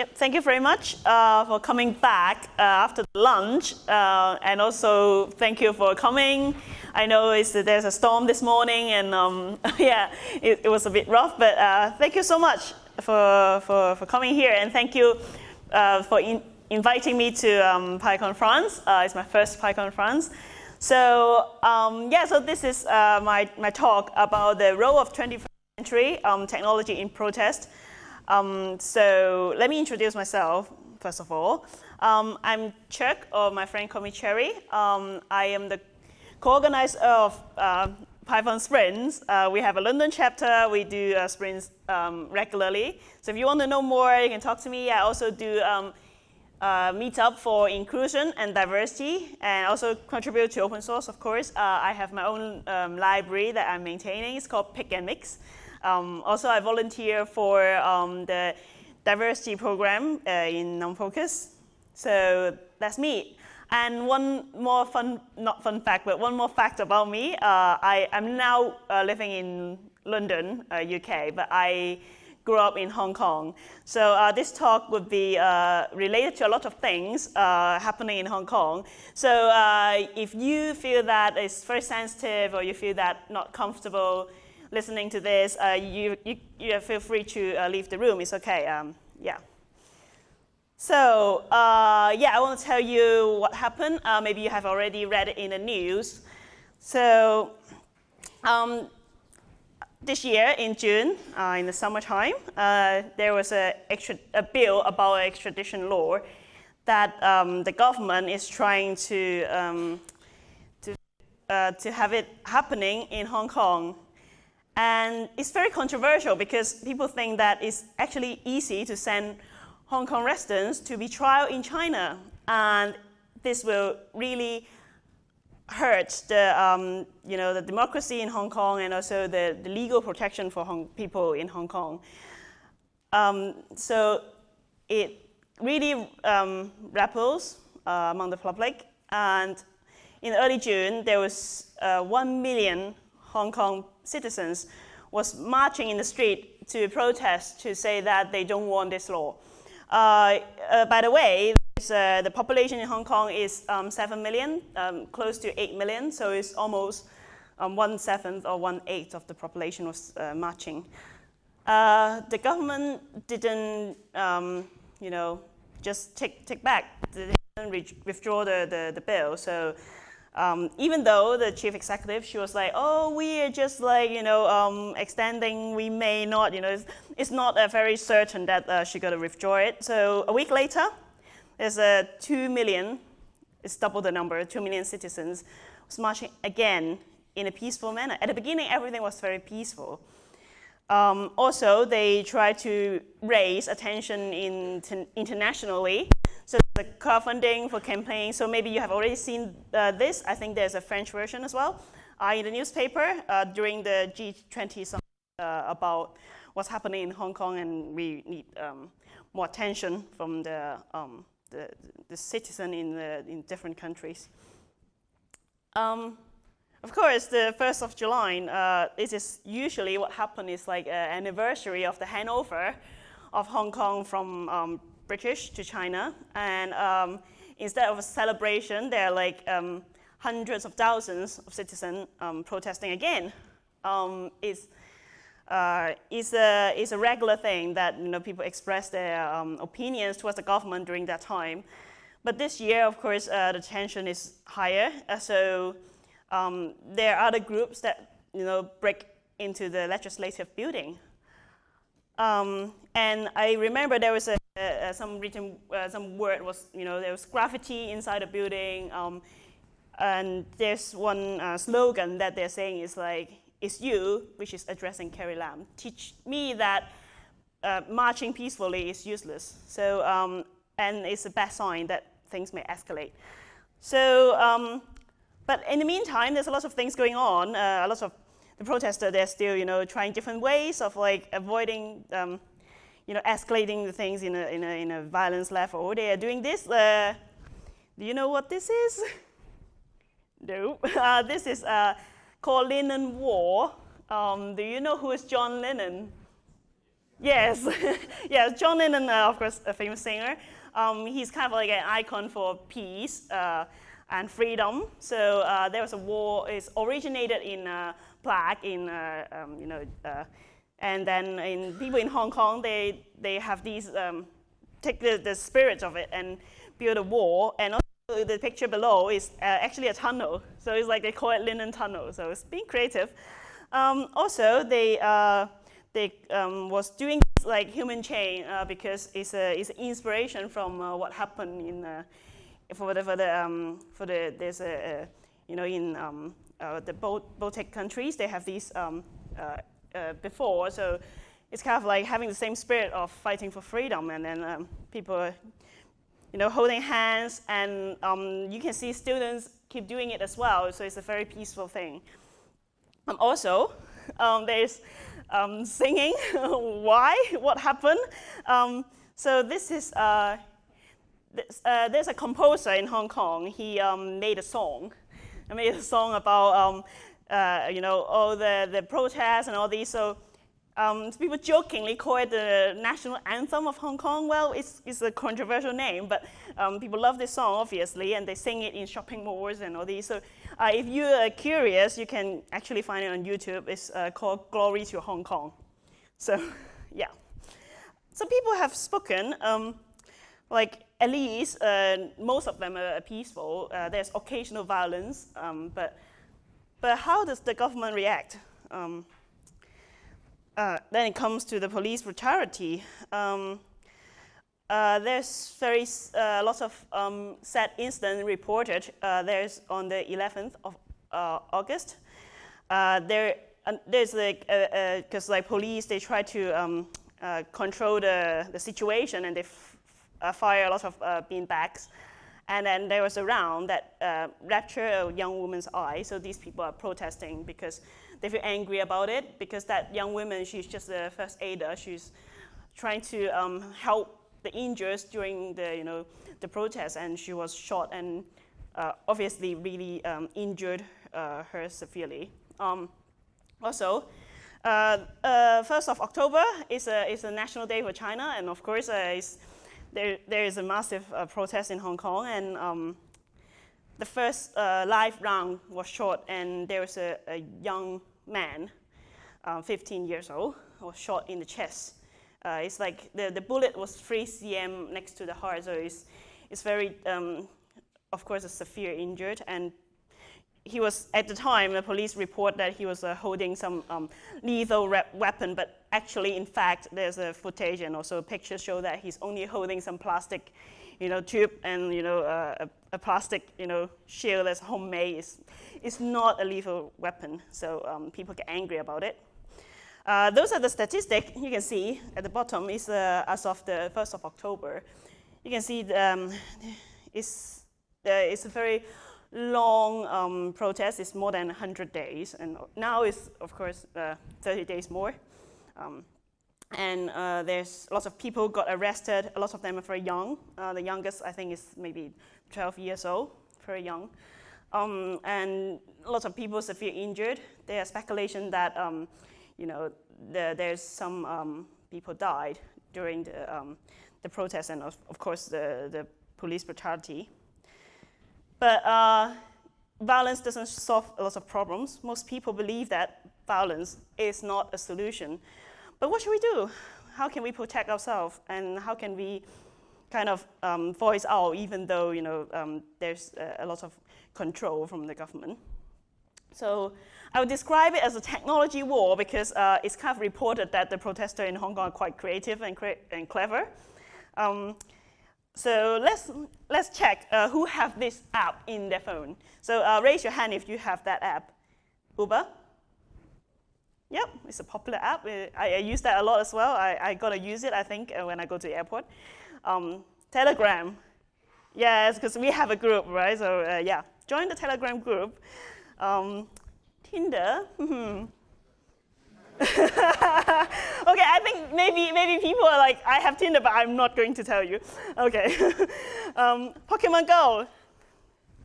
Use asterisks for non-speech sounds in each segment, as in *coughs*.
Yep, thank you very much uh, for coming back uh, after lunch, uh, and also thank you for coming. I know there's a storm this morning, and um, *laughs* yeah, it, it, was a bit rough, but uh, thank you so much for, for, for coming here, and thank you uh, for in inviting me to um, PyCon France. Uh, it's my first PyCon France. So um, yeah, so this is my, my talk about the role of 21st century um, technology in protest. Um, so let me introduce myself, first of all. Um, I'm Chuck, or my friend call me Cherry. Um, I am the co-organizer of uh, Python sprints. Uh, we have a London chapter. We do uh, sprints um, regularly. So if you want to know more, you can talk to me. I also do um, uh, meetup for inclusion and diversity, and also contribute to open source, of course. Uh, I have my own um, library that I'm maintaining. It's called Pick and Mix. Um, also, I volunteer for um, the diversity program uh, in NumFocus. So that's me. And one more fun, not fun fact, but one more fact about me. Uh, I am now uh, living in London, UK, uh, but I grew up in Hong Kong. So uh, this talk would be uh, related to a lot of things uh, happening in Hong Kong. So uh, if you feel that it's very sensitive or you feel that not comfortable listening to this, uh, you, you, you, feel free to uh, leave the room. It's okay. Um, yeah. So uh, yeah, I want to tell you what happened. Uh, maybe you have already read it in the news. So um, this year in June, uh, in the summertime, uh, there was a, extra, a bill about extradition law that um, the government is trying to, um, to, to have it happening in Hong Kong and it's very controversial because people think that it's actually easy to send Hong Kong residents to be tried in China. And this will really hurt the, um, you know, the democracy in Hong Kong and also the, the legal protection for Hong people in Hong Kong. Um, so it really um, uh, among the public. And in early June, there was uh, 1 million Hong Kong citizens was marching in the street to protest to say that they don't want this law. Uh, uh, by the way, uh, the population in Hong Kong is um, 7 million, um, close to 8 million, so it's almost um, one seventh or one eighth of the population was uh, marching. Uh, the government didn't, um, you know, just take, take back, they didn't withdraw the, the, the bill, so um, even though the chief executive, she was like, oh, we are just like, you know, um, extending, we may not, you know, it's, it's not uh, very certain that uh, she's going to withdraw it. So a week later, there's a 2 million, it's double the number, 2 million citizens was marching again in a peaceful manner. At the beginning, everything was very peaceful. Um, also, they tried to raise attention in, internationally so the crowdfunding for campaigns, so maybe you have already seen uh, this. I think there's a French version as well uh, in the newspaper uh, during the G20 summit uh, about what's happening in Hong Kong and we need um, more attention from the, um, the, the, citizen in, the, in different countries. Um, of course, the 1st of July, uh, is usually what happens is like an anniversary of the handover of Hong Kong from um, British to China. And um, instead of a celebration, there are like um, hundreds of thousands of citizens um, protesting again. Um, it's, uh, it's, a, it's a regular thing that you know, people express their um, opinions towards the government during that time. But this year, of course, uh, the tension is higher. Uh, so um, there are other groups that you know, break into the legislative building. Um, and I remember there was a, uh, some written, uh, some word was, you know, there was graffiti inside the building. Um, and there's one uh, slogan that they're saying is like, it's you, which is addressing Carrie Lam. Teach me that uh, marching peacefully is useless. So, um, and it's a bad sign that things may escalate. So, um, but in the meantime, there's a lot of things going on. Uh, a lot of the protesters, they're still, you know, trying different ways of like avoiding um, you know, escalating the things in a, in a, in a violence level. Oh, They are doing this. Uh, do you know what this is? *laughs* no. *laughs* Uh, this is uh, called Lennon Wall. Um, do you know who is John Lennon? Yes, *laughs* yes. John Lennon, uh, of course, a famous singer. Um, he's kind of like an icon for peace uh, and freedom. So uh, there was a war. It's originated in uh, Prague, in uh, um, you know, uh, and then in people in Hong Kong, they they have these um, take the, the spirit of it and build a wall. And also the picture below is actually a tunnel. So it's like they call it Lennon Tunnel. So it's being creative. Um, also, they they um, was doing like human chain uh, because it's a it's inspiration from uh, what happened in uh, for the for the um, for the there's a, a you know in um, uh, the Baltic countries they have these um, uh, before so it's kind of like having the same spirit of fighting for freedom and then um, people you know holding hands and um, you can see students keep doing it as well so it's a very peaceful thing. also there's um, singing. *laughs* Why? What happened? Um, so this is, uh, this, uh, there's a composer in Hong Kong. He um, made a song. He made a song about, um, uh, you know, all the, the protests and all these. So um, people jokingly call it the national anthem of Hong Kong. Well, it's, it's a controversial name, but um, people love this song, obviously, and they sing it in shopping malls and all these. So uh, if you are curious, you can actually find it on YouTube. It's uh, called Glory to Hong Kong. So, *laughs* yeah. So people have spoken, um, like at least uh, most of them are peaceful. Uh, there's occasional violence, um, but, but how does the government react? Um, uh, then it comes to the police brutality. Um, uh, there's very uh, lots of um, sad incidents reported. Uh, there's on the 11th of uh, August. Uh, there, there's like because like police they try to um, control the, the situation and they fire a lot of bean bags. And then there was a round that uh, ruptured a young woman's eye. So these people are protesting because they feel angry about it because that young woman, she's just a first aider. She's trying to um, help the injured during the, you know, the protest, and she was shot and uh, obviously really um, injured uh, her severely. Um, also, uh, 1st uh, of October is a, is a national day for China, and of course, uh, there, there is a massive uh, protest in Hong Kong, and um, the first live round was shot, and there was a, a young man, uh, 15 years old, was shot in the chest. Uh, it's like the, the bullet was 3 cm next to the heart, so it's, it's very, um, of course, a severe injured. And he was, at the time, the police report that he was uh, holding some um, lethal weapon, but actually, in fact, there's a footage and also pictures show that he's only holding some plastic, you know, tube and, you know, uh, a, a, plastic, you know, shield that's homemade. It's, it's not a lethal weapon, so um, people get angry about it. Uh, those are the statistics you can see at the bottom is uh, as of the 1st of October. You can see the, um, it's, uh, it's a very long um, protest. It's more than 100 days. And now it's, of course, uh, 30 days more. Um, and uh, there's lots of people got arrested. A lot of them are very young. Uh, the youngest, I think, is maybe 12 years old, very young. Um, and lots of people severe injured. There's speculation that um, you know the, there's some um, people died during the, um, the protest and of, of, course the, the police brutality. But uh, violence doesn't solve a lot of problems. Most people believe that violence is not a solution. But what should we do? How can we protect ourselves and how can we kind of um, voice out even though you know um, there's a, lot of control from the government. So I would describe it as a technology war because uh, it's kind of reported that the protesters in Hong Kong are quite creative and, cre and clever. Um, so let's, let's check uh, who have this app in their phone. So uh, raise your hand if you have that app. Uber? Yep, it's a popular app. I, I use that a lot as well. I, I got to use it, I think, uh, when I go to the airport. Um, Telegram. Yes, because we have a group, right? So uh, yeah, join the Telegram group. Um, Tinder. *laughs* *laughs* Okay, I think maybe maybe people are like, I have Tinder, but I'm not going to tell you. Okay. *laughs* um, Pokemon Go.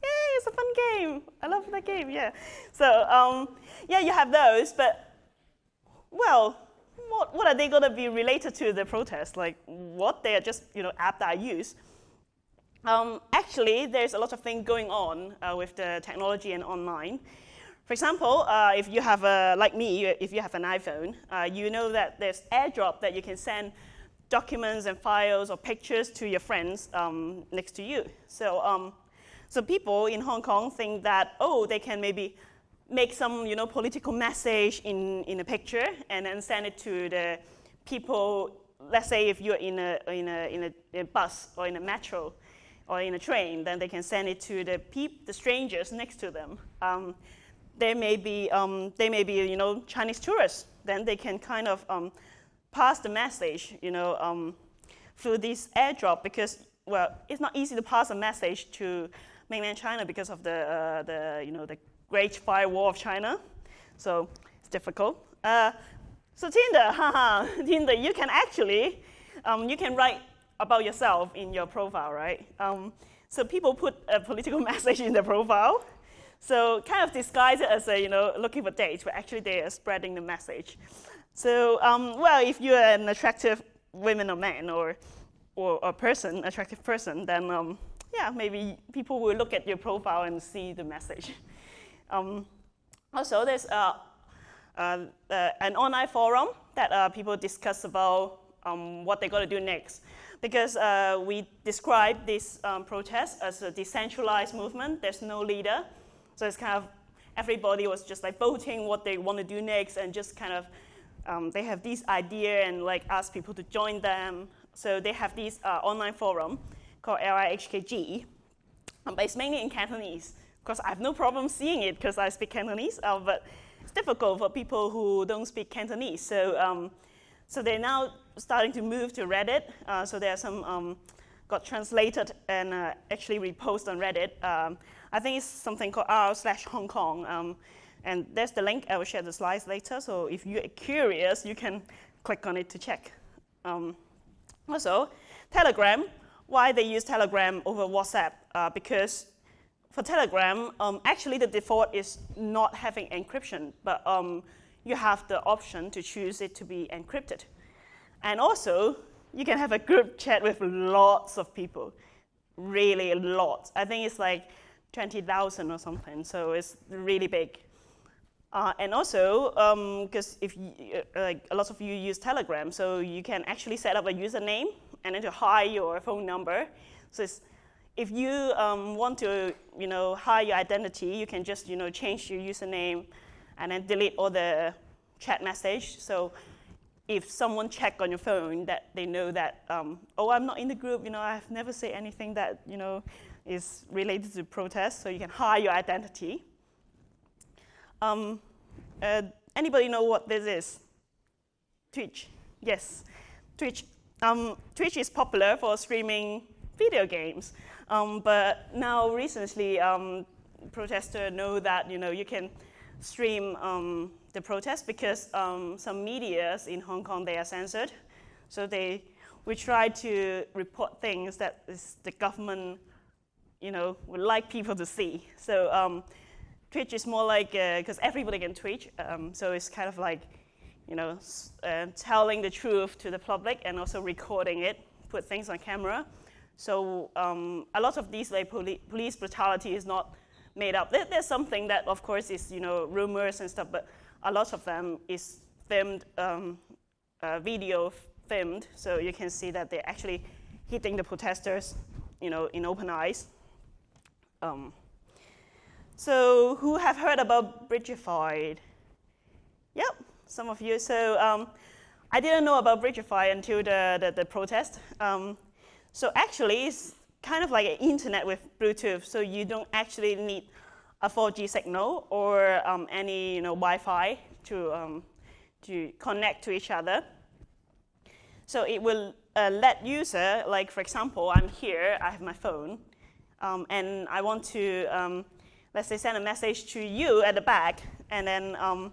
Yay, it's a fun game. I love that game, yeah. So um, yeah, you have those, but well, what, what are they going to be related to the protest? Like, what? They are just, you know, app that I use. Um, actually, there's a lot of things going on uh, with the technology and online. For example, uh, if you have a, like me, if you have an iPhone, uh, you know that there's AirDrop that you can send documents and files or pictures to your friends um, next to you. So, um, so people in Hong Kong think that, oh, they can maybe make some you know, political message in, in a picture and then send it to the people, let's say if you're in a, in a, in a, bus or in a metro or in a train, then they can send it to the, peop the strangers next to them. Um, they may be, um, they may be you know, Chinese tourists. Then they can kind of um, pass the message you know, um, through this airdrop because, well, it's not easy to pass a message to mainland China because of the, uh, the, you know, the Great Firewall of China. So it's difficult. Uh, so Tinder, *laughs* haha, Tinder, you can actually, um, you can write about yourself in your profile, right? Um, so people put a political *laughs* message in their profile. So kind of disguise it as a, you know, looking for dates, but actually they are spreading the message. So, um, well, if you're an attractive woman or man or, or a person, attractive person, then um, yeah, maybe people will look at your profile and see the message. *laughs* Um, also, there's uh, uh, uh, an online forum that uh, people discuss about um, what they're going to do next. Because uh, we describe this um, protest as a decentralized movement. There's no leader. So it's kind of everybody was just like voting what they want to do next and just kind of um, they have this idea and like ask people to join them. So they have this uh, online forum called LIHKG, um, but it's mainly in Cantonese course, I have no problem seeing it because I speak Cantonese, uh, but it's difficult for people who don't speak Cantonese. So, um, so they're now starting to move to Reddit. Uh, so there are some um, got translated and uh, actually reposted on Reddit. I think it's something called r slash Hong Kong. Um, and there's the link. I will share the slides later. So if you're curious, you can click on it to check. Um, also, Telegram. Why they use Telegram over WhatsApp? Uh, because for Telegram, um, actually the default is not having encryption, but um, you have the option to choose it to be encrypted. And also, you can have a group chat with lots of people, really a lot. I think it's like 20,000 or something, so it's really big. Uh, and also, because um, if you, uh, like a lot of you use Telegram, so you can actually set up a username and then to hide your phone number. So if you um, want to, you know, hide your identity, you can just, you know, change your username and then delete all the chat message. So if someone check on your phone, that they know that, um, oh, I'm not in the group, you know, I've never said anything that, you know, is related to protest, so you can hide your identity. Um, uh, anybody know what this is? Twitch, yes. Twitch, um, Twitch is popular for streaming video games. Um, but now recently, um, protesters know that you know you can stream um, the protest because um, some medias in Hong Kong they are censored. So they we try to report things that the government you know would like people to see. So um, Twitch is more like because uh, everybody can Twitch, um, so it's kind of like you know uh, telling the truth to the public and also recording it, put things on camera. So um, a lot of these like poli police brutality is not made up. There, there's something that, of course, is you know rumors and stuff, but a lot of them is filmed, um, uh, video filmed, so you can see that they're actually hitting the protesters, you know, in open eyes. Um, so who have heard about Bridgefy? Yep, some of you. So um, I didn't know about Bridgefy until the, the, the protest. Um, so actually, it's kind of like an internet with Bluetooth, so you don't actually need a 4G signal or um, any you know, Wi-Fi to, um, to connect to each other. So it will uh, let user, like for example, I'm here, I have my phone, um, and I want to, um, let's say, send a message to you at the back, and then, um,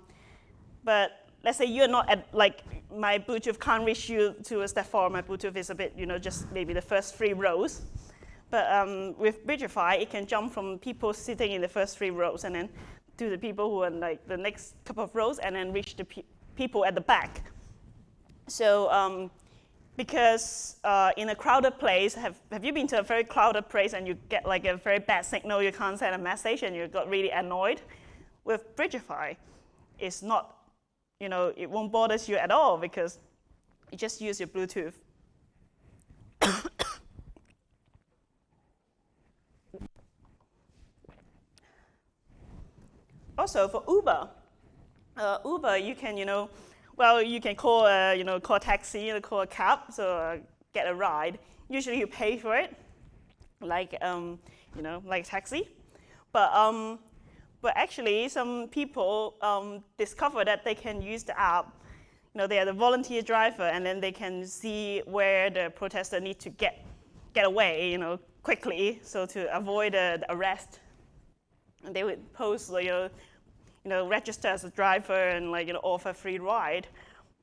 but let's say you're not at, like, my Bluetooth can't reach you to a step four. My Bluetooth is a bit, you know, just maybe the first three rows. But um, with Bridgefy, it can jump from people sitting in the first three rows and then to the people who are like the next couple of rows and then reach the pe people at the back. So um, because uh, in a crowded place, have, have you been to a very crowded place and you get like a very bad signal, you can't send a message and you got really annoyed? With Bridgefy, it's not, you know, it won't bother you at all because you just use your Bluetooth. *coughs* also for Uber, uh, Uber, you can, you know, well, you can call a, you know, call a taxi, or call a cab, so uh, get a ride. Usually you pay for it, like, um, you know, like a taxi. But, um, but actually, some people um, discover that they can use the app. You know, they are the volunteer driver, and then they can see where the protester need to get, get away, you know, quickly, so to avoid uh, the arrest. And they would post, you know, you know, register as a driver and like, you know, offer a free ride.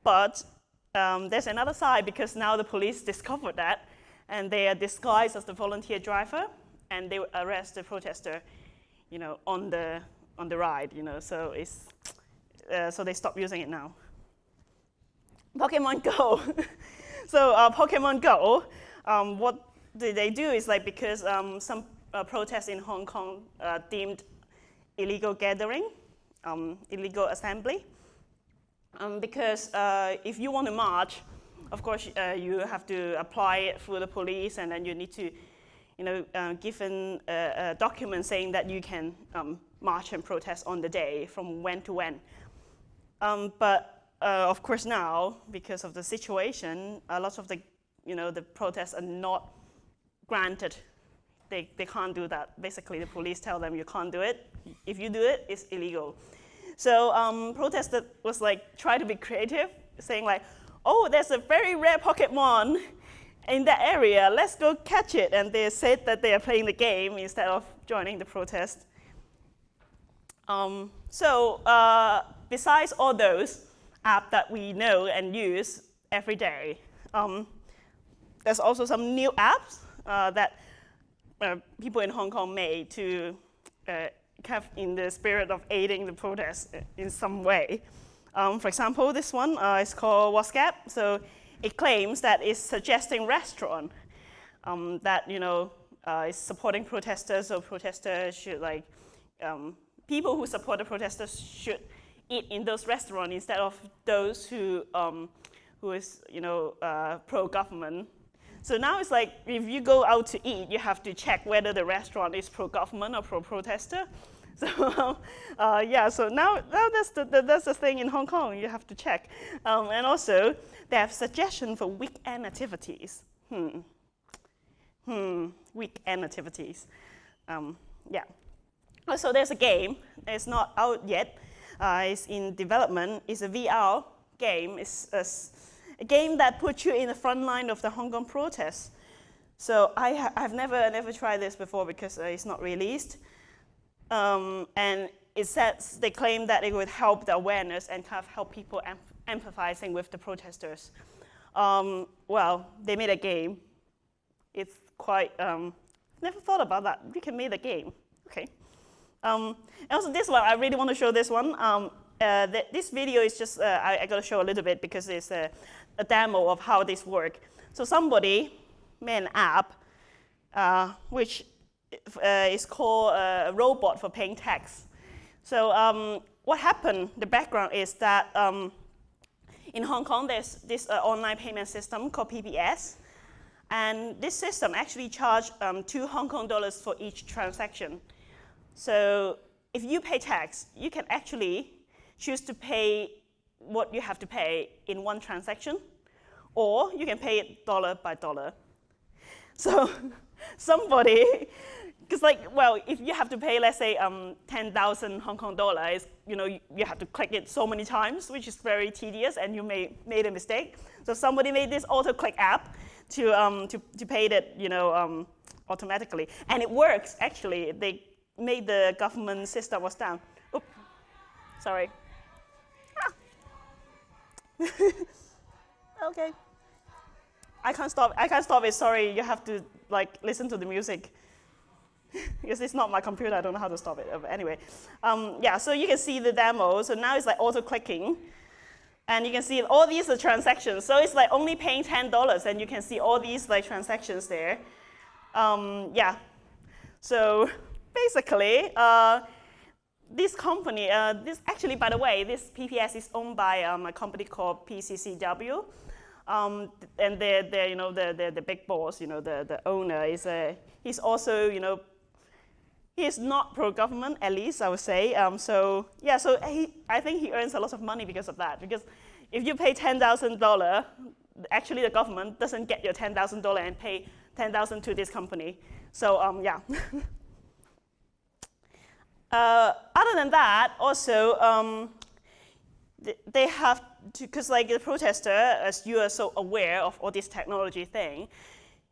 But um, there's another side because now the police discovered that and they are disguised as the volunteer driver and they arrest the protester, you know, on the, on the ride, you know, so it's, uh, so they stop using it now. Pokemon Go. *laughs* so uh, Pokemon Go, um, what did they do is like because um, some uh, protests in Hong Kong uh, deemed illegal gathering, um, illegal assembly. Um, because uh, if you want to march, of course, uh, you have to apply it through the police, and then you need to, you know, uh, give a, a, document saying that you can um, march and protest on the day from when to when. Um, but uh, of course, now because of the situation, a lot of the, you know, the protests are not granted. They, they can't do that. Basically, the police tell them you can't do it, if you do it, it's illegal. So um, protesters was like, try to be creative, saying like, oh, there's a very rare Pokemon in that area, let's go catch it. And they said that they are playing the game instead of joining the protest. Um, so uh, besides all those apps that we know and use every day, um, there's also some new apps uh, that uh, people in Hong Kong made to of in the spirit of aiding the protest in some way. Um, for example, this one uh, is called WhatsGap. So it claims that it's suggesting restaurant um, that you know uh, is supporting protesters. or protesters should like um, people who support the protesters should eat in those restaurants instead of those who um, who is you know uh, pro-government. So now it's like if you go out to eat, you have to check whether the restaurant is pro-government or pro-protester. *laughs* So uh, yeah, so now, now that's, the, the, that's the thing in Hong Kong, you have to check. Um, and also, they have suggestions for weekend activities. Hmm. Hmm, weekend activities. Um, yeah. Also, there's a game. It's not out yet. Uh, it's in development. It's a VR game. It's a, a, game that puts you in the front line of the Hong Kong protests. So I ha I've never, never tried this before because uh, it's not released. Um, and it says they claim that it would help the awareness and kind of help people em empathizing with the protesters. Um, well, they made a game. It's quite, um, never thought about that. We can make a game, okay. Um, and also this one, I really want to show this one. Um, uh, th this video is just, uh, I, I got to show a little bit because it's a, demo of how this works. So somebody made an app uh, which uh, is called a robot for paying tax. So um, what happened, the background is that um, in Hong Kong, there's this uh, online payment system called PPS. And this system actually charges um, two Hong Kong dollars for each transaction. So if you pay tax, you can actually choose to pay what you have to pay in one transaction, or you can pay it dollar by dollar. *laughs* So somebody because like, well, if you have to pay, let's say, um, 10,000 Hong Kong dollars, you know, you, you, have to click it so many times, which is very tedious, and you may made a mistake. So somebody made this auto-click app to, um, to, to pay that, you know, um, automatically. And it works, actually. They made the government system was down. Oops, sorry. *laughs* Okay. I can't stop. I can't stop it. Sorry, you have to like listen to the music. *laughs* because it's not my computer, I don't know how to stop it. But anyway, um, yeah, so you can see the demo. So now it's like auto-clicking. And you can see all these are transactions. So it's like only paying $10 and you can see all these like transactions there. Um, yeah. So basically, uh, this company, uh, this actually, by the way, this PPS is owned by um, a company called PCCW. Um, and they're, they're, you know, the, the, the big boss, you know, the, the owner is a, he's also, you know, he is not pro-government, at least I would say. Um, so yeah, so he, I think he earns a lot of money because of that. Because if you pay $10,000, actually the government doesn't get your $10,000 and pay 10,000 to this company. So um, yeah. *laughs* uh, other than that, also, um, they have to, because like the protester, as you are so aware of all this technology thing,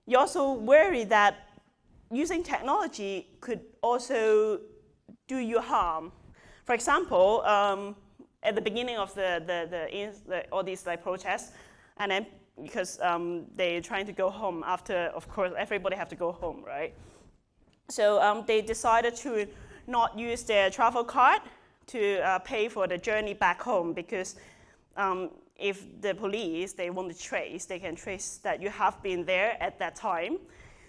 you also worry that using technology could also do you harm. For example, um, at the beginning of the, the, the, the, all these like protests, and then because um, they're trying to go home after, of course, everybody have to go home, right? So um, they decided to not use their travel card to uh, pay for the journey back home because um, if the police, they want to trace, they can trace that you have been there at that time.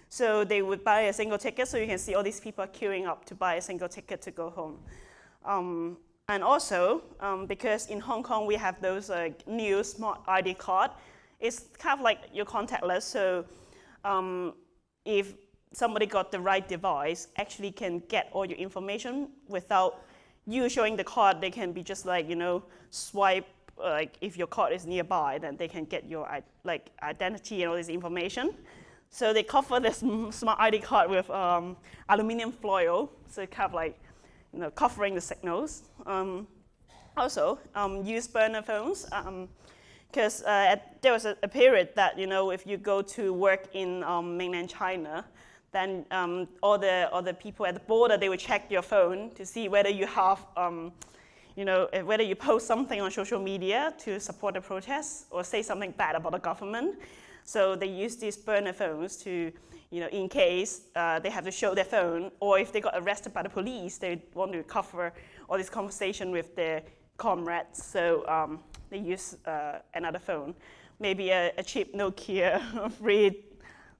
So they would buy a single ticket, so you can see all these people queuing up to buy a single ticket to go home. Um, and also, um, because in Hong Kong we have those uh, new smart ID card, it's kind of like your contactless, so um, if somebody got the right device, actually can get all your information without you showing the card, they can be just like, you know, swipe, like if your card is nearby, then they can get your like identity and all this information. So they cover this *laughs* smart ID card with um, aluminum foil, so kind of like, you know, covering the signals. Um, also, um, use burner phones, because um, uh, there was a, a, period that, you know, if you go to work in um, mainland China, then um, all, the, all the people at the border, they would check your phone to see whether you have, um, you know, eh, whether you post something on social media to support the protests or say something bad about the government. So they use these burner phones to, you know, in case uh, they have to show their phone, or if they got arrested by the police, they want to cover all this conversation with their comrades. So um, they use uh, another phone, maybe a, a cheap Nokia *laughs* free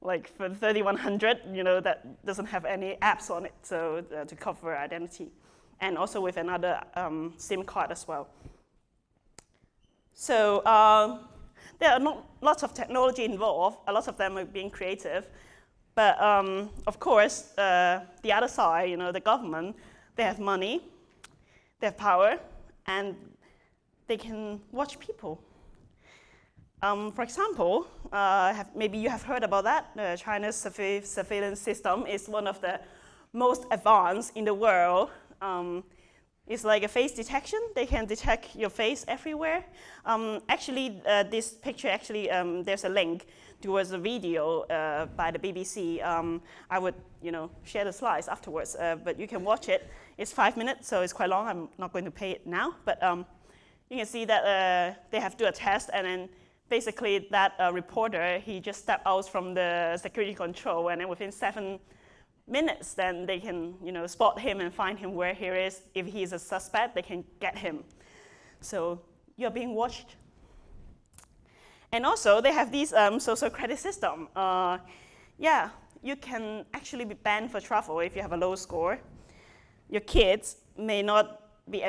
like for 3100, you know, that doesn't have any apps on it, so uh, to cover identity. And also with another um, SIM card as well. So uh, there are not lots of technology involved. A lot of them are being creative. But um, of course, uh, the other side, you know, the government, they have money, they have power, and they can watch people. Um, for example, uh, have, maybe you have heard about that. Uh, China's surveillance system is one of the most advanced in the world. Um, it's like a face detection. They can detect your face everywhere. Um, actually, uh, this picture, actually, um, there's a link towards a video uh, by the BBC. Um, I would, you know, share the slides afterwards, uh, but you can watch it. It's five minutes, so it's quite long. I'm not going to pay it now, but um, you can see that uh, they have to do a test and then basically that uh, reporter, he just stepped out from the security control and then within seven minutes, then they can you know, spot him and find him where he is. If he's a suspect, they can get him. So you're being watched. And also, they have this um, social credit system. Uh, yeah, you can actually be banned for travel if you have a low score. Your kids may not be,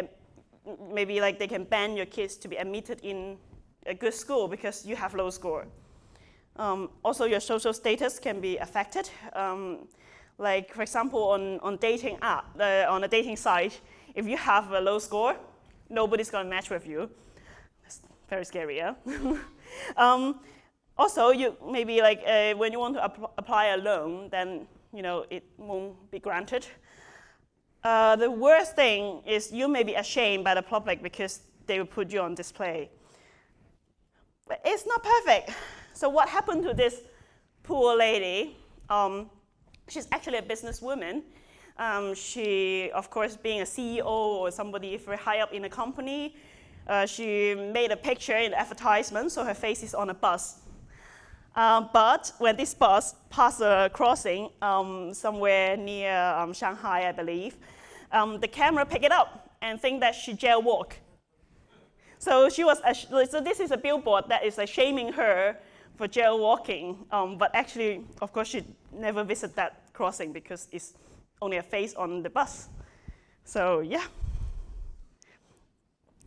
maybe like they can ban your kids to be admitted in a good school because you have low score. Um, also, your social status can be affected. Um, like, for example, on, on dating app, uh, on a dating site, if you have a low score, nobody's going to match with you. That's very scary, yeah? *laughs* um, also, you maybe like uh, when you want to ap apply a loan, then you know it won't be granted. Uh, the worst thing is you may be ashamed by the public because they will put you on display. But it's not perfect. So what happened to this poor lady? Um, she's actually a businesswoman. Um, she, of course, being a CEO or somebody very high up in a company, uh, she made a picture in advertisement, so her face is on a bus. Uh, but when this bus passed a crossing um, somewhere near um, Shanghai, I believe, um, the camera picked it up and think that she jailwalked. So she was, so this is a billboard that is like shaming her for jaywalking, um, but actually, of course, she never visited that crossing because it's only a face on the bus. So yeah.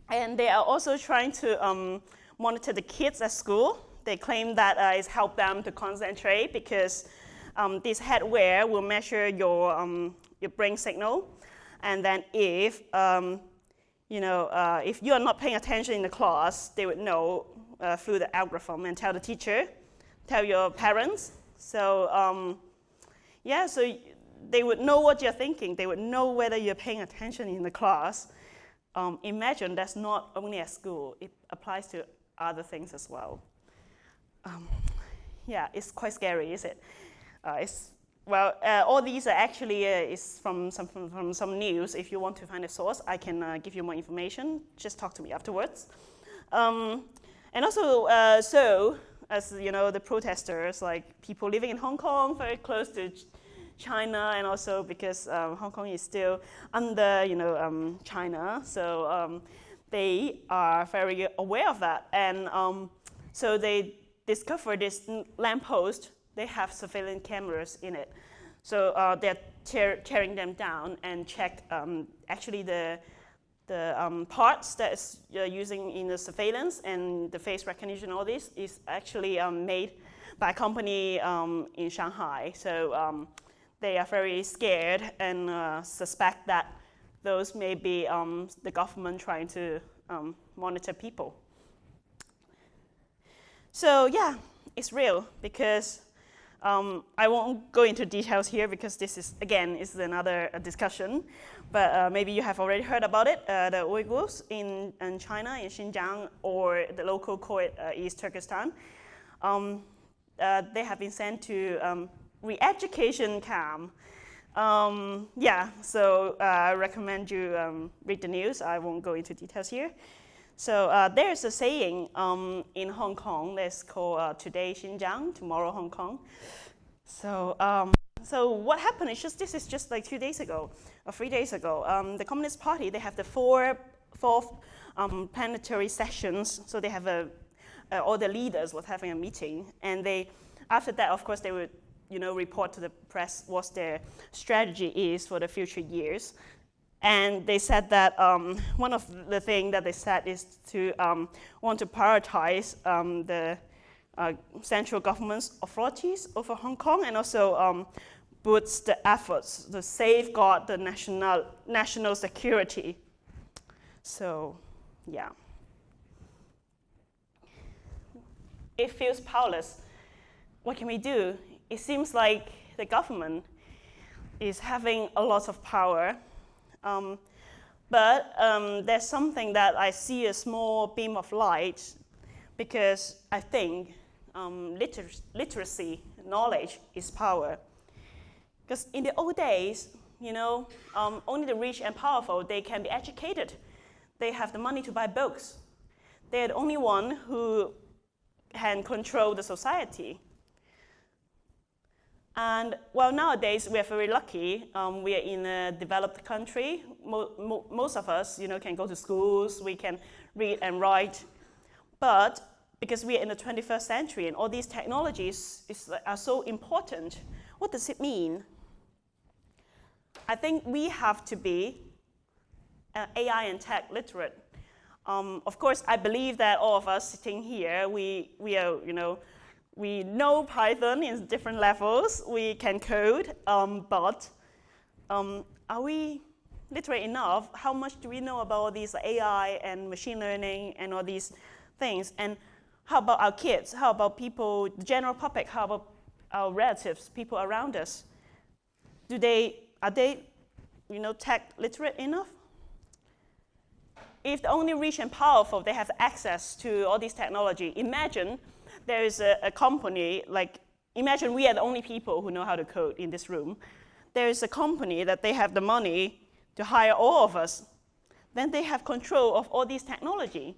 And they are also trying to um, monitor the kids at school. They claim that uh, it's helped them to concentrate because um, this headwear will measure your, um, your brain signal. And then if, um, you know, uh, if you are not paying attention in the class, they would know uh, through the algorithm and tell the teacher, tell your parents. So um, yeah, so they would know what you're thinking. They would know whether you're paying attention in the class. Um, imagine that's not only at school, it applies to other things as well. Um, yeah, it's quite scary, is it? Uh, it's, well, uh, all these are actually uh, is from some, from, from, some news. If you want to find a source, I can uh, give you more information. Just talk to me afterwards. Um, and also, uh, so, as you know, the protesters, like people living in Hong Kong, very close to China, and also because um, Hong Kong is still under, you know, um, China, so um, they are very aware of that, and um, so they discovered this lamppost. They have surveillance cameras in it, so uh, they're tear tearing them down and check um, actually the the um, parts that is using in the surveillance and the face recognition, all this is actually um, made by a company um, in Shanghai. So they are very scared and uh, suspect that those may be um, the government trying to um, monitor people. So yeah, it's real because um, I won't go into details here because this is, again, is another uh, discussion. But uh, maybe you have already heard about it. Uh, the Uyghurs in, in, China, in Xinjiang, or the local court uh, East Turkestan, um, uh, they have been sent to um, re-education camp. Um, yeah, so uh, I recommend you um, read the news. I won't go into details here. So uh, there's a saying um, in Hong Kong that's called uh, today Xinjiang, tomorrow Hong Kong. So, um, so what happened is just, this is just like two days ago, or three days ago. Um, the Communist Party, they have the four, fourth um, plenary sessions. So they have a, uh, all the leaders was having a meeting. And they, after that, of course, they would you know, report to the press what their strategy is for the future years. And they said that um, one of the things that they said is to um, want to prioritize um, the uh, central government's authorities over Hong Kong and also um, boost the efforts to safeguard the national, national security. So, yeah. It feels powerless. What can we do? it seems like the government is having a lot of power. Um, but um, there's something that I see a small beam of light because I think um, liter literacy, knowledge is power. Because in the old days, you know, um, only the rich and powerful, they can be educated. They have the money to buy books. They're the only one who can control the society. And well, nowadays we are very lucky. Um, we are in a developed country. Mo mo most of us, you know, can go to schools. We can read and write. But because we are in the 21st century and all these technologies is, are so important, what does it mean? I think we have to be uh, AI and tech literate. Um, of course, I believe that all of us sitting here, we, we are, you know, we know Python in different levels. We can code, um, but um, are we literate enough? How much do we know about all these AI and machine learning and all these things? And how about our kids? How about people, the general public? How about our relatives, people around us? Do they, are they, you know, tech literate enough? If the only rich and powerful, they have access to all these technology, imagine there is a, a company, like, imagine we are the only people who know how to code in this room. There is a company that they have the money to hire all of us. Then they have control of all these technology.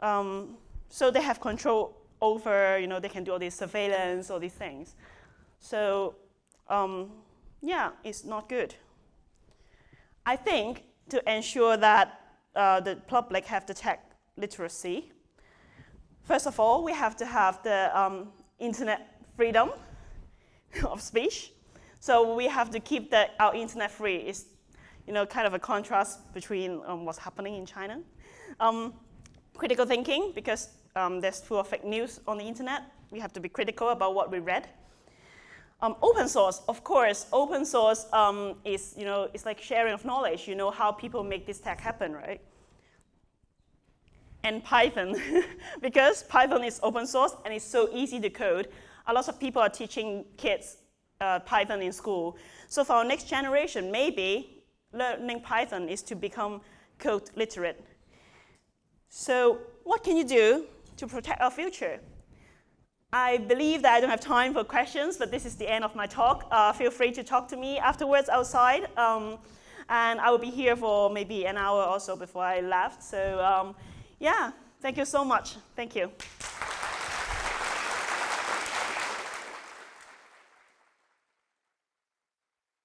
Um, so they have control over, you know, they can do all this surveillance, all these things. So um, yeah, it's not good. I think to ensure that uh, the public have the tech literacy. First of all, we have to have the um, internet freedom *laughs* of speech. So we have to keep the, our internet free. It's you know, kind of a contrast between um, what's happening in China. Um, critical thinking, because um, there's full of fake news on the internet. We have to be critical about what we read. Um, open source, of course, open source um, is, you know, it's like sharing of knowledge. You know how people make this tech happen, right? And Python, *laughs* because Python is open source and it's so easy to code. A lot of people are teaching kids uh, Python in school. So for our next generation, maybe learning Python is to become code literate. So what can you do to protect our future? I believe that I don't have time for questions, but this is the end of my talk. Uh, feel free to talk to me afterwards outside. Um, and I will be here for maybe an hour or so before I left. So um, yeah, thank you so much. Thank you.